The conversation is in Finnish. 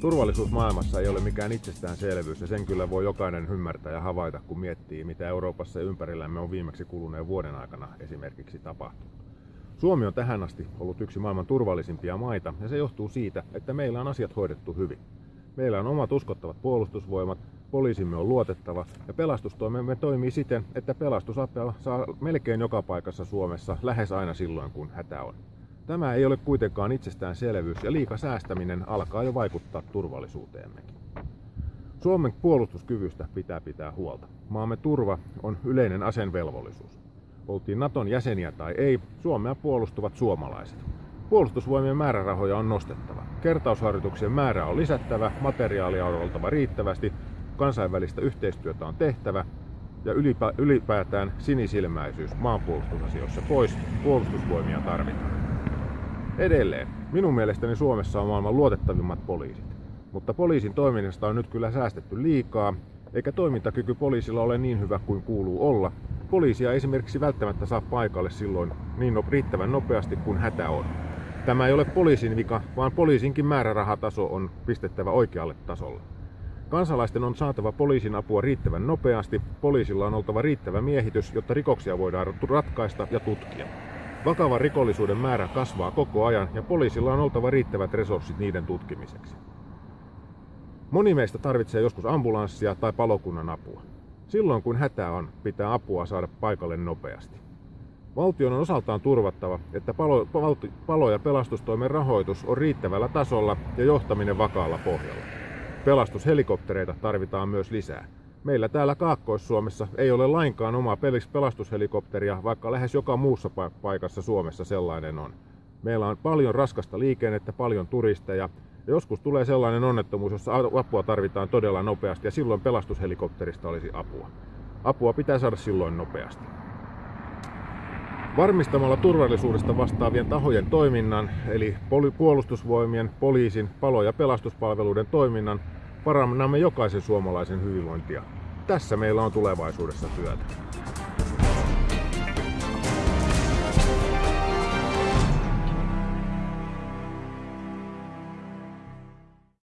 Turvallisuus maailmassa ei ole mikään itsestäänselvyys ja sen kyllä voi jokainen ymmärtää ja havaita, kun miettii, mitä Euroopassa ja ympärillämme on viimeksi kuluneen vuoden aikana esimerkiksi tapahtunut. Suomi on tähän asti ollut yksi maailman turvallisimpia maita ja se johtuu siitä, että meillä on asiat hoidettu hyvin. Meillä on omat uskottavat puolustusvoimat, poliisimme on luotettava ja pelastustoimemme toimii siten, että pelastusapua saa melkein joka paikassa Suomessa lähes aina silloin, kun hätä on. Tämä ei ole kuitenkaan itsestäänselvyys ja liika säästäminen alkaa jo vaikuttaa turvallisuuteemmekin. Suomen puolustuskyvystä pitää pitää huolta. Maamme turva on yleinen asenvelvollisuus. Oltiin Naton jäseniä tai ei, Suomea puolustuvat suomalaiset. Puolustusvoimien määrärahoja on nostettava. Kertausharjoituksien määrä on lisättävä, materiaalia on oltava riittävästi, kansainvälistä yhteistyötä on tehtävä ja ylipä, ylipäätään sinisilmäisyys maanpuolustusasioissa pois, puolustusvoimia tarvitaan. Edelleen, minun mielestäni Suomessa on maailman luotettavimmat poliisit. Mutta poliisin toiminnasta on nyt kyllä säästetty liikaa, eikä toimintakyky poliisilla ole niin hyvä kuin kuuluu olla. Poliisia esimerkiksi välttämättä saa paikalle silloin niin no, riittävän nopeasti kuin hätä on. Tämä ei ole poliisin vika, vaan poliisinkin määrärahataso on pistettävä oikealle tasolle. Kansalaisten on saatava poliisin apua riittävän nopeasti, poliisilla on oltava riittävä miehitys, jotta rikoksia voidaan ratkaista ja tutkia. Vakavan rikollisuuden määrä kasvaa koko ajan ja poliisilla on oltava riittävät resurssit niiden tutkimiseksi. Moni meistä tarvitsee joskus ambulanssia tai palokunnan apua. Silloin kun hätä on, pitää apua saada paikalle nopeasti. Valtion on osaltaan turvattava, että palo, palo- ja pelastustoimen rahoitus on riittävällä tasolla ja johtaminen vakaalla pohjalla. Pelastushelikoptereita tarvitaan myös lisää. Meillä täällä Kaakkois-Suomessa ei ole lainkaan omaa pelastushelikopteria, vaikka lähes joka muussa paikassa Suomessa sellainen on. Meillä on paljon raskasta liikennettä, paljon turisteja, ja joskus tulee sellainen onnettomuus, jossa apua tarvitaan todella nopeasti, ja silloin pelastushelikopterista olisi apua. Apua pitää saada silloin nopeasti. Varmistamalla turvallisuudesta vastaavien tahojen toiminnan, eli puolustusvoimien, poliisin, palo- ja pelastuspalveluiden toiminnan, parannamme jokaisen suomalaisen hyvinvointia. Tässä meillä on tulevaisuudessa työtä.